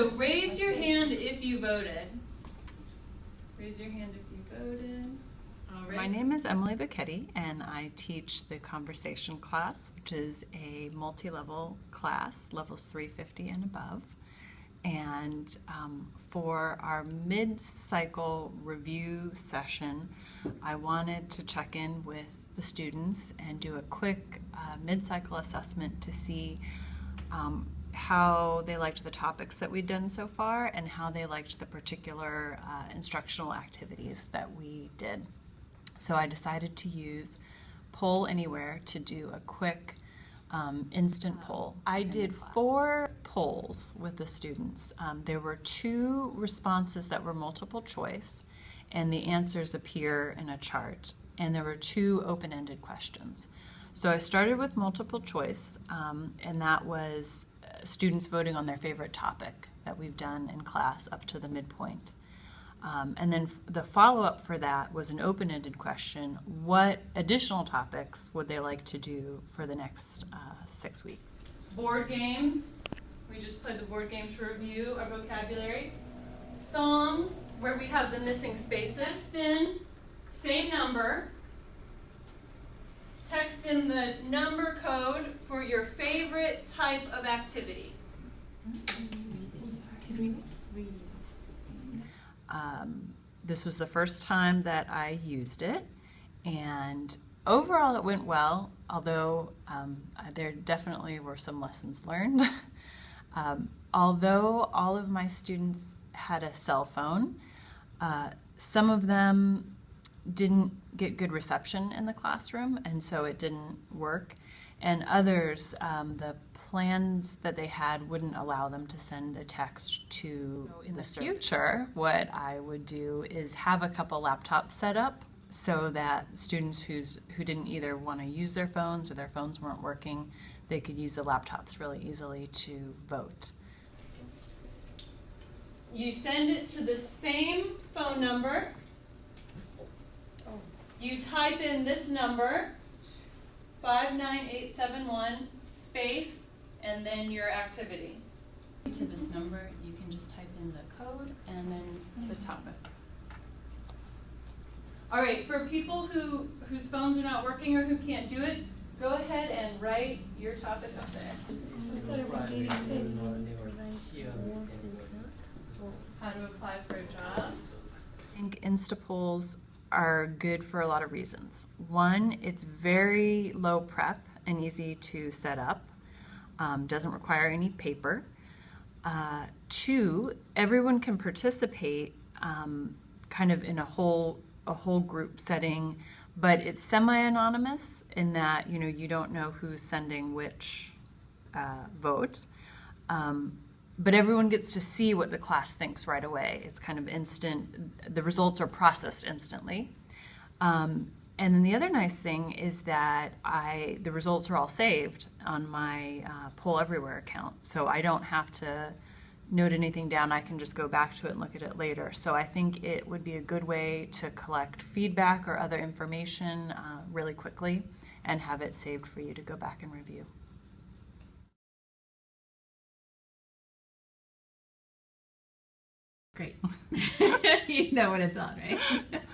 So raise your hand if you voted. Raise your hand if you voted. All right. My name is Emily Bacchetti, and I teach the conversation class, which is a multi-level class, levels 350 and above. And um, for our mid-cycle review session, I wanted to check in with the students and do a quick uh, mid-cycle assessment to see um, how they liked the topics that we'd done so far and how they liked the particular uh, instructional activities that we did. So I decided to use Poll Anywhere to do a quick um, instant poll. I did four polls with the students. Um, there were two responses that were multiple choice, and the answers appear in a chart. And there were two open-ended questions. So I started with multiple choice, um, and that was students voting on their favorite topic that we've done in class up to the midpoint. Um, and then the follow-up for that was an open-ended question. What additional topics would they like to do for the next uh, six weeks? Board games. We just played the board game to review our vocabulary. Songs, where we have the missing spaces in. Same number. In the number code for your favorite type of activity. Um, this was the first time that I used it, and overall it went well, although um, there definitely were some lessons learned. um, although all of my students had a cell phone, uh, some of them didn't get good reception in the classroom, and so it didn't work. And others, um, the plans that they had wouldn't allow them to send a text to. In the future, what I would do is have a couple laptops set up so that students who's who didn't either want to use their phones or their phones weren't working, they could use the laptops really easily to vote. You send it to the same phone number. You type in this number, 59871, space, and then your activity. To this number, you can just type in the code and then the topic. All right, for people who, whose phones are not working or who can't do it, go ahead and write your topic up there. How to apply for a job. I think Instapolls are good for a lot of reasons. One, it's very low prep and easy to set up, um, doesn't require any paper. Uh, two, everyone can participate um, kind of in a whole a whole group setting, but it's semi-anonymous in that you know you don't know who's sending which uh, vote. Um, but everyone gets to see what the class thinks right away. It's kind of instant, the results are processed instantly. Um, and then the other nice thing is that I the results are all saved on my uh, Poll Everywhere account, so I don't have to note anything down. I can just go back to it and look at it later. So I think it would be a good way to collect feedback or other information uh, really quickly and have it saved for you to go back and review. Great. you know when it's on, right?